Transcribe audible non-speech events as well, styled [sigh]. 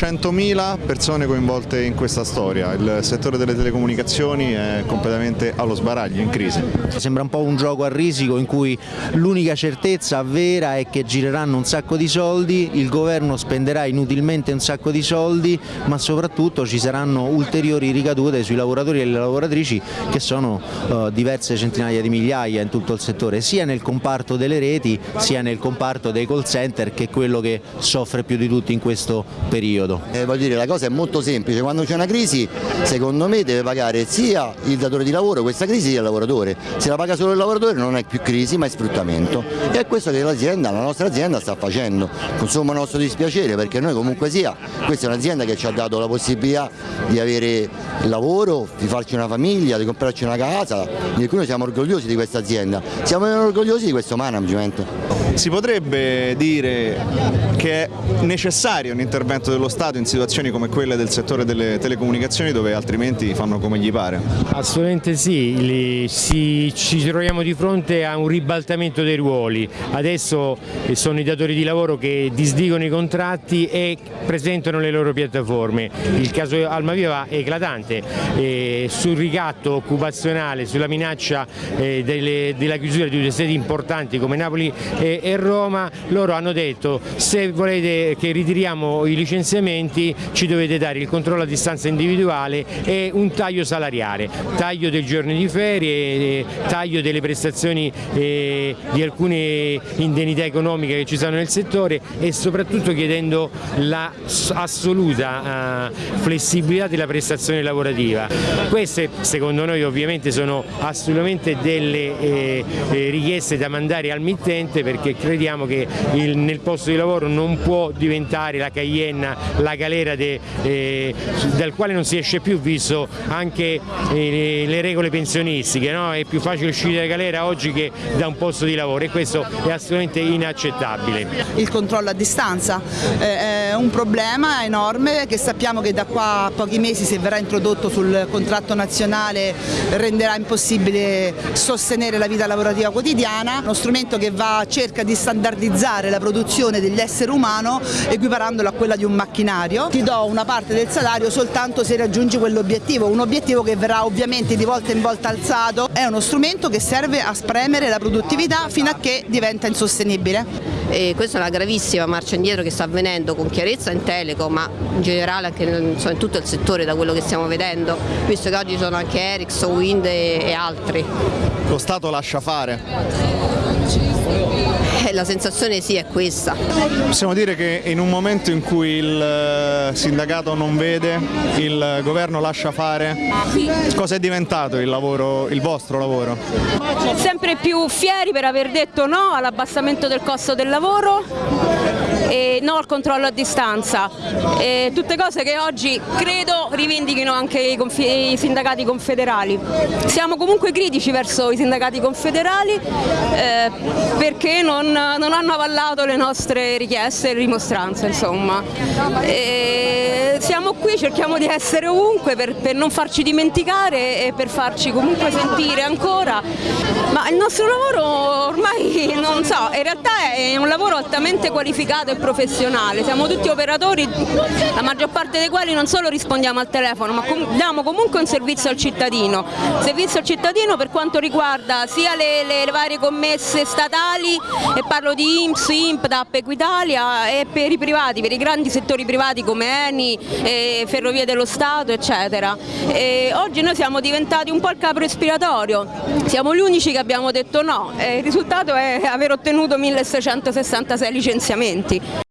100.000 persone coinvolte in questa storia, il settore delle telecomunicazioni è completamente allo sbaraglio, in crisi. Sembra un po' un gioco a risico in cui l'unica certezza vera è che gireranno un sacco di soldi, il governo spenderà inutilmente un sacco di soldi, ma soprattutto ci saranno ulteriori ricadute sui lavoratori e le lavoratrici che sono uh, diverse centinaia di migliaia in tutto il settore, sia nel comparto delle reti sia nel comparto dei call center che è quello che soffre più di tutti in questo periodo. Eh, voglio dire, la cosa è molto semplice, quando c'è una crisi secondo me deve pagare sia il datore di lavoro questa crisi sia il lavoratore, se la paga solo il lavoratore non è più crisi ma è sfruttamento. E è questo che l'azienda, la nostra azienda sta facendo, consuma nostro dispiacere perché noi comunque sia, questa è un'azienda che ci ha dato la possibilità di avere lavoro, di farci una famiglia, di comprarci una casa, di cui noi siamo orgogliosi di questa azienda, siamo orgogliosi di questo management. Si potrebbe dire che è necessario un intervento dello Stato in situazioni come quelle del settore delle telecomunicazioni dove altrimenti fanno come gli pare? Assolutamente sì, si, ci troviamo di fronte a un ribaltamento dei ruoli, adesso sono i datori di lavoro che disdicono i contratti e presentano le loro piattaforme, il caso Almaviva è eclatante, eh, sul ricatto occupazionale, sulla minaccia eh, delle, della chiusura di due sedi importanti come Napoli e, e Roma, loro hanno detto se volete che ritiriamo i licenziamenti ci dovete dare il controllo a distanza individuale e un taglio salariale, taglio dei giorni di ferie, taglio delle prestazioni eh, di alcune indennità economiche che ci sono nel settore e soprattutto chiedendo l'assoluta eh, flessibilità della prestazione lavorativa. Queste secondo noi ovviamente sono assolutamente delle eh, eh richieste da mandare al mittente perché crediamo che il, nel posto di lavoro non può diventare la Cayenne, la galera de, eh, dal quale non si esce più visto anche eh, le regole pensionistiche, no? è più facile uscire dalla galera oggi che da un posto di lavoro e questo è assolutamente inaccettabile. Il controllo a distanza eh, è un problema enorme che sappiamo che da qua a pochi mesi se verrà introdotto sul contratto nazionale renderà impossibile sostenere la vita lavorativa quotidiana, uno strumento che va, cerca di standardizzare la produzione degli esseri umani equiparandola a quella di un macchinario. Ti do una parte del salario soltanto se raggiungi quell'obiettivo, un obiettivo che verrà ovviamente di volta in volta alzato, è uno strumento che serve a spremere la produttività fino a che diventa insostenibile. E questa è una gravissima marcia indietro che sta avvenendo con chiarezza in Telecom ma in generale anche in tutto il settore da quello che stiamo vedendo, visto che oggi sono anche Ericsson, Wind e, e altri. Lo Stato lascia fare? Eh, la sensazione sì è questa. Possiamo dire che in un momento in cui il eh, sindacato non vede, il governo lascia fare, cosa è diventato il, lavoro, il vostro lavoro? Sempre più fieri per aver detto no all'abbassamento del costo del lavoro e no al controllo a distanza, e tutte cose che oggi credo rivendichino anche i, i, sindacati confederali. Siamo comunque critici verso i sindacati confederali eh, perché non, non, hanno avallato le nostre richieste e rimostranze. Insomma. E siamo qui, cerchiamo di essere ovunque per, per non farci dimenticare e per farci comunque sentire ancora, ma il nostro lavoro ormai [laughs] non so, in realtà è un lavoro altamente qualificato e professionale, siamo tutti operatori, la maggior parte dei quali non solo rispondiamo al telefono ma com diamo comunque un servizio al cittadino, servizio al cittadino per quanto riguarda sia le, le, le varie commesse statali e parlo di IMSS, IMP, DAP, Equitalia e per i privati, per i grandi settori privati come Eni, Ferrovie dello Stato eccetera. E oggi noi siamo diventati un po' il capo respiratorio, siamo gli unici che abbiamo detto no, e il risultato è aver ottenuto 1666 licenziamenti.